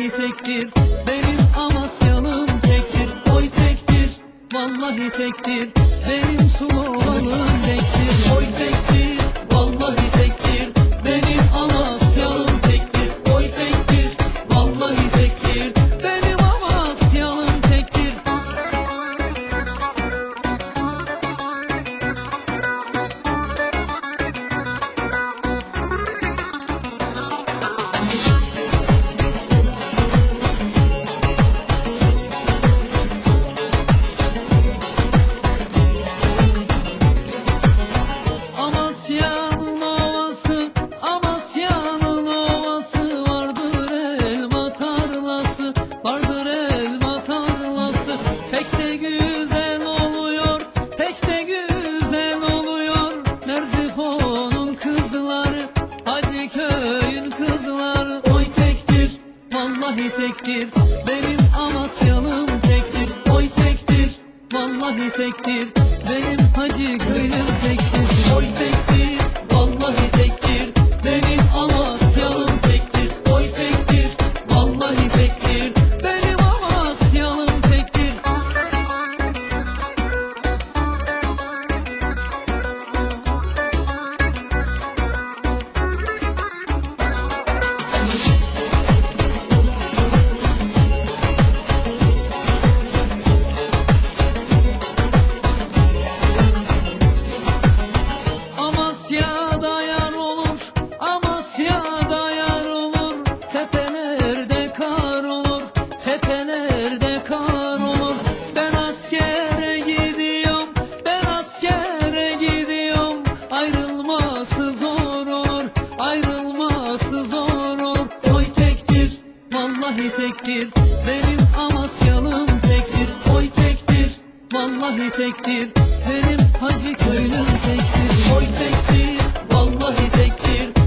vallahi tektir. Benim Amasyalım tektir. Oy tektir. Vallahi tektir. Benim sulu olanım tektir tektir, benim Amasyalım tektir. Oy tektir, vallahi tektir, ayrılması zor olur. Oy tektir, vallahi tektir. Benim Amasyalım tektir, oy tektir. Vallahi tektir, benim Hacı köylüm tektir. Oy tektir, vallahi tektir,